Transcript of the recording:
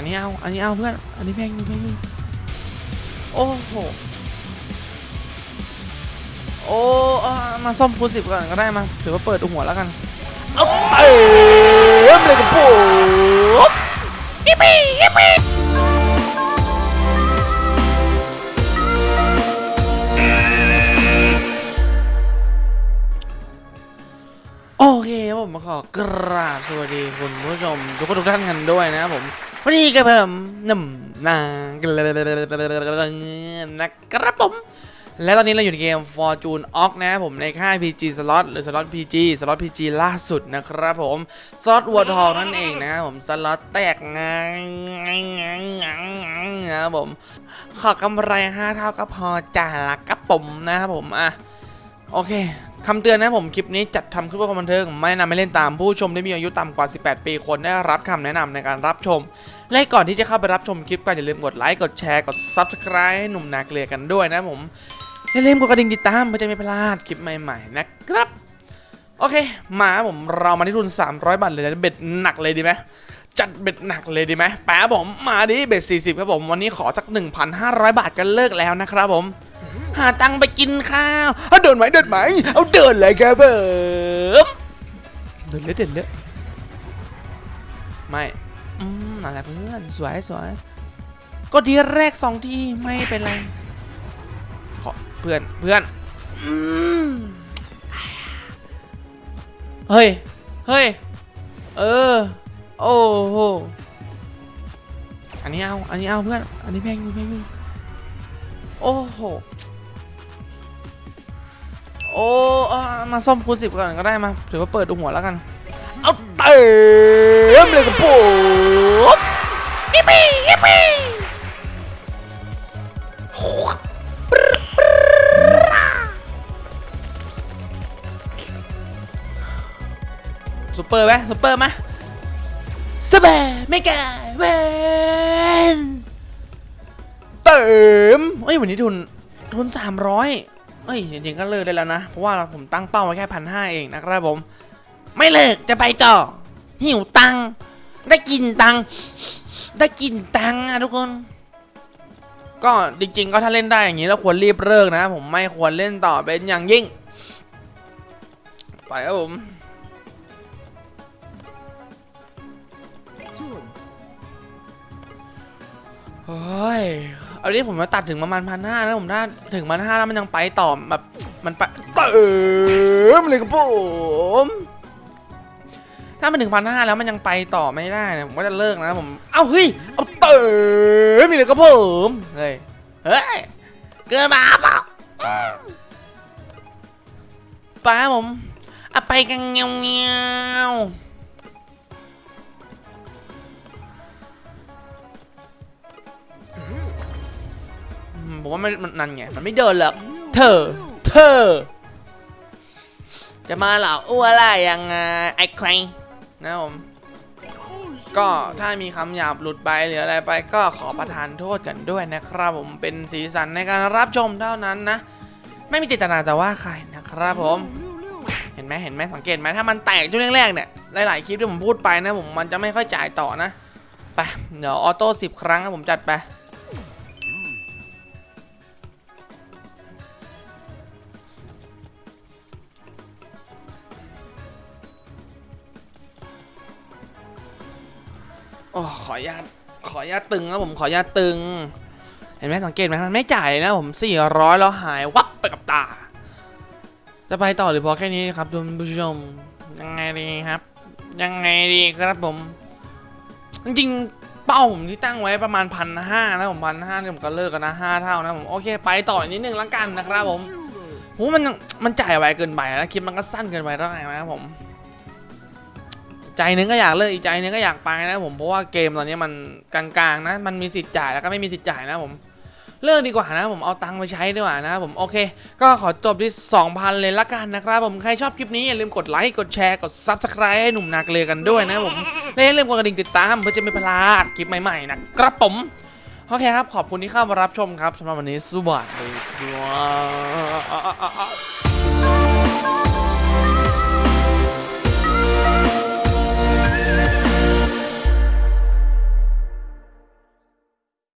อันนี้เอา อันนี้เอาเพื่อน อันนี้แพงอยู่แพงอยู่โอ้โห โอ้เอามาซ่อมคูณสิบก่อนก็ได้มาถือว่าเปิดหัวแล้วกัน เอาเติมเลยกับผมยิปปี้ยิปปี้โอเคครับผมขอกราบสวัสดีคุณผู้ชมทุกคนทุกท่านกันด้วยนะครับผม วันนี้กับผมหนุ่มนางนะครับผม และตอนนี้เราอยู่ในเกม Fortune Ox นะผมในค่าย PG Slot หรือ Slot PG Slot PG ล่าสุดนะครับผม ซอสวัวทองนั่นเองนะครับผมสล็อตแตกงางนะครับผม ขอกำไร 5 เท่าก็พอจ่าละครับผมนะครับผมอะโอเค คำเตือนนะผมคลิปนี้จัดทำขึ้นเพื่อความบันเทิงไม่แนะนำให้เล่นตามผู้ชมที่มีอายุต่ำกว่า 18 ปีควรได้รับคำแนะนำในการรับชม และก่อนที่จะเข้าไปรับชมคลิปก็อย่าลืมกดไลค์กดแชร์กด Subscribe ให้หนุ่มนาเกลียกันด้วยนะผมอย่าลืมกดกระดิ่งติดตามเพื่อจะไม่พลาดคลิปใหม่ๆนะครับ โอเค มาผมเรามาที่ทุน 300 บาทเลยจะเบ็ดหนักเลยดีไหมจัดเบ็ดหนักเลยดีไหมแป๊บผมมาดิเบ็ด40 ครับผมวันนี้ขอสัก 1,500 บาทกันเลิกแล้วนะครับผม หาตังค์ไปกินข้าวเอาเดินไหมเดินไหมเอาเดินเลยครับผมเดินเลยเดินเลยไม่อืมอะไรเพื่อนสวยสวยก็ทีแรกสองทีไม่เป็นไรขอเพื่อนเพื่อนอืมเฮ้ยเฮ้ยเออโอ้โหอันนี้เอาอันนี้เอาเพื่อนอันนี้แพงอยู่แพงอยู่โอ้โห โอ้เอามาซ่อมคูณสิบก่อนก็ได้มา ถือว่าเปิดหัวแล้วกัน เอาเติมเลยกับผมยิปปี้ยิปปี้ซุปเปอร์ไหมซุปเปอร์ไหมสเปอร์ไม่แก่เวนเติมเอ้ยวันนี้ทุนทุนสามร้อยเอ้ยจริงๆก็เลิกได้แล้วนะ เพราะว่าผมตั้งเป้าไว้แค่พันห้าเองนะครับผม ไม่เลิกจะไปต่อ หิวตังได้กินตังได้กินตังค์อะทุกคน ก็จริง ๆ ก็ถ้าเล่นได้อย่างนี้แล้วควรรีบเลิกนะ ผมไม่ควรเล่นต่อเป็นอย่างยิ่ง ไปครับผมเฮ้ย อาดิผมมาตัดถึงประมาณพันห้าแล้วผมถ้าถึงพันห้าแล้วมันยังไปต่อแบบมันไปเติมเลยครับผมถ้ามันถึงพันห้าแล้วมันยังไปต่อไม่ได้เนี่ยผมก็จะเลิกนะผมเอ้าเฮ้ยเอาเติมเลยครับผมเฮ้ยเฮ้ยเกินมาเปล่าป้าผมอไปกันเงี้ยว ผมว่าไม่มันนั่นไง มันไม่เดินหรอกเธอ เธอ จะมาเหรออ้วอะไรยังไงไอ้ใครนะผม ก็ถ้ามีคำหยาบหลุดไปหรืออะไรไปก็ขอประทานโทษกันด้วยนะครับผมเป็นสีสันในการรับชมเท่านั้นนะ ไม่มีเจตนาแต่ว่าใครนะครับผม เห็นไหมเห็นไหมสังเกตไหมถ้ามันแตกช่วงแรกๆเนี่ยหลายๆคลิปที่ผมพูดไปนะผมมันจะไม่ค่อยจ่ายต่อนะไปเดี๋ยวออโต้สิบครั้งผมจัดไป โอ้ขออนุญาตขออนุญาตตึงนะผมขออนุญาตตึง เห็นไหมสังเกตไหมมันไม่จ่ายนะผม400แล้วหายวับไปกับตา จะไปต่อหรือพอแค่นี้ครับคุณผู้ชมยังไงดีครับ ยังไงดีครับผม จริงเป้าผมที่ตั้งไว้ประมาณพันห้านะผมพันห้าเนี่ยผมก็เลิกกันนะห้าเท่านะผมโอเคไปต่ออีกนิดนึงแล้วกันนะครับผมโหมันมันจ่ายไวเกินไปแล้วคลิปมันก็สั้นเกินไปแล้วไงนะครับผม ใจหนึงก็อยากเลิกอีกใจนึงก็อยากไปนะผมเพราะว่าเกมตอนนี้มันกลางๆนะ มันมีสิทธิ์จ่ายแล้วก็ไม่มีสิทธิ์จ่ายนะผมเลิกดีกว่านะผมเอาตังค์ไปใช้ดีกว่านะผมโอเค ก็ขอจบที่ 2,000 เลยละกันนะครับผมใครชอบคลิปนี้อย่าลืมกดไลค์กดแชร์กด Subscribe ให้หนุ่มนาเลือกันด้วยนะผมและอย่าลืมกดกระดิ่งติดตามเพื่อจะไม่พลาดคลิปใหม่ๆนะครับผมโอเคครับขอบคุณที่เข้ามารับชมครับสำหรับวันนี้สวัสดีครับ